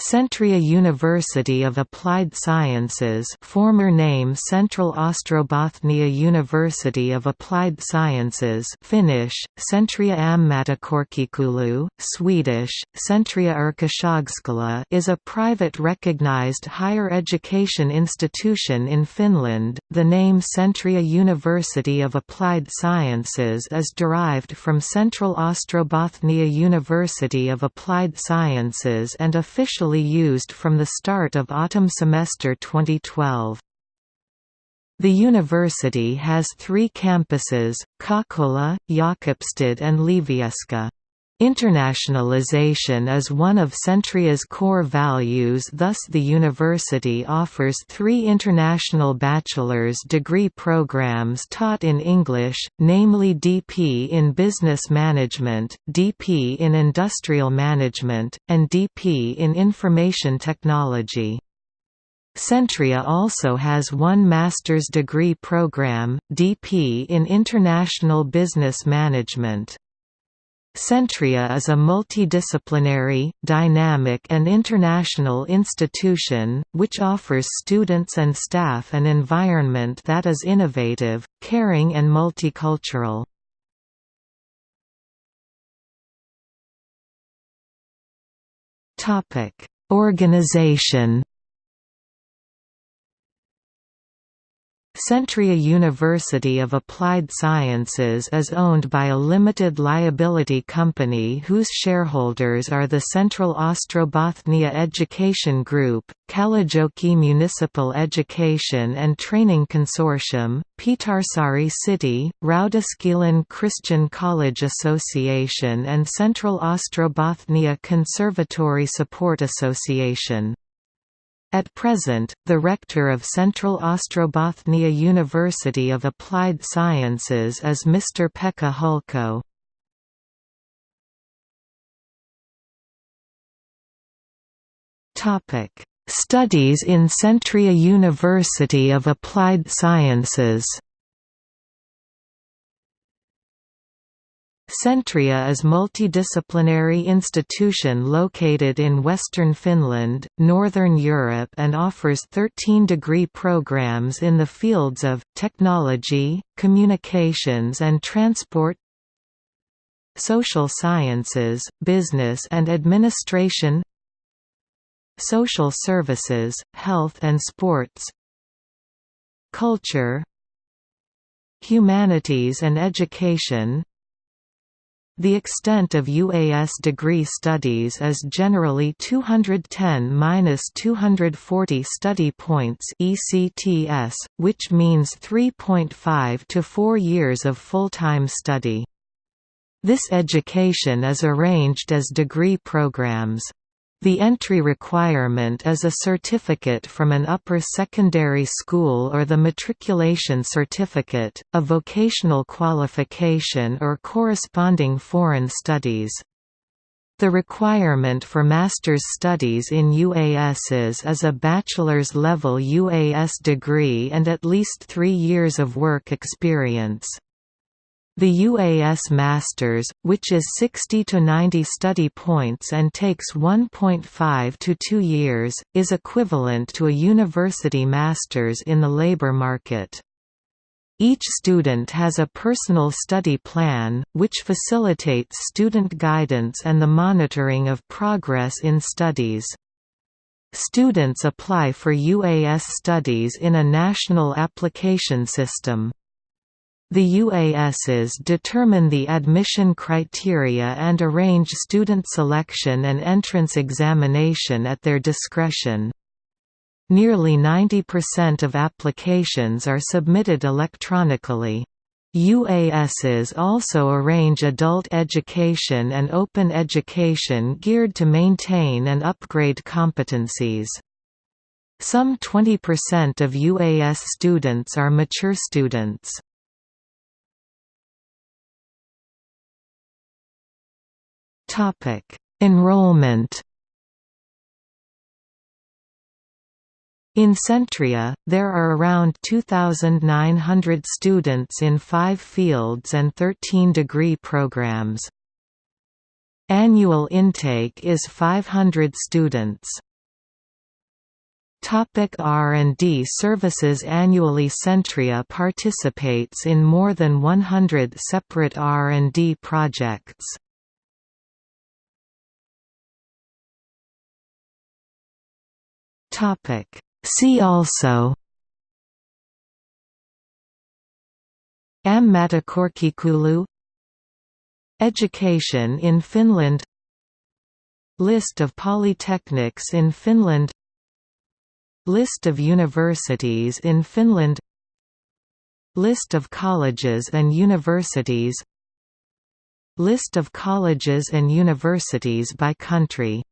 Centria University of Applied Sciences former name Central Ostrobothnia University of Applied Sciences Finnish, Centria Ammattikorkeakoulu, Swedish, Centria Yrkeshögskola is a private recognized higher education institution in Finland. The name Centria University of Applied Sciences is derived from Central Ostrobothnia University of Applied Sciences and officially used from the start of autumn semester 2012. The university has three campuses, Kokkola, Jakobstad and Ylivieska. Internationalization is one of Centria's core values thus the university offers three international bachelor's degree programs taught in English, namely DP in Business Management, DP in Industrial Management, and DP in Information Technology. Centria also has one master's degree program, DP in International Business Management. Centria is a multidisciplinary, dynamic and international institution, which offers students and staff an environment that is innovative, caring and multicultural. Organization Centria University of Applied Sciences is owned by a limited liability company whose shareholders are the Central Ostrobothnia Education Group, Kalajoki Municipal Education and Training Consortium, Pietarsaari City, Raudaskylan Christian College Association and Central Ostrobothnia Conservatory Support Association. At present, the rector of Central Ostrobothnia University of Applied Sciences is Mr. Pekka Hulko. Studies in Centria University of Applied Sciences Centria is multidisciplinary institution located in western Finland, northern Europe and offers 13 degree programs in the fields of, technology, communications and transport social sciences, business and administration social services, health and sports culture humanities and education the extent of UAS degree studies is generally 210–240 study points ECTS, which means 3.5 to 4 years of full-time study. This education is arranged as degree programs. The entry requirement is a certificate from an upper secondary school or the matriculation certificate, a vocational qualification or corresponding foreign studies. The requirement for master's studies in UASs is a bachelor's level UAS degree and at least three years of work experience. The UAS Masters, which is 60 to 90 study points and takes 1.5 to 2 years, is equivalent to a university master's in the labor market. Each student has a personal study plan, which facilitates student guidance and the monitoring of progress in studies. Students apply for UAS studies in a national application system. The UASs determine the admission criteria and arrange student selection and entrance examination at their discretion. Nearly 90% of applications are submitted electronically. UASs also arrange adult education and open education geared to maintain and upgrade competencies. Some 20% of UAS students are mature students. Topic: Enrollment. In Centria, there are around 2,900 students in five fields and 13 degree programs. Annual intake is 500 students. Topic R&D services Annually Centria participates in more than 100 separate R&D projects. See also Ammattikorkeakoulu Education in Finland List of polytechnics in Finland List of universities in Finland List of colleges and universities List of colleges and universities by country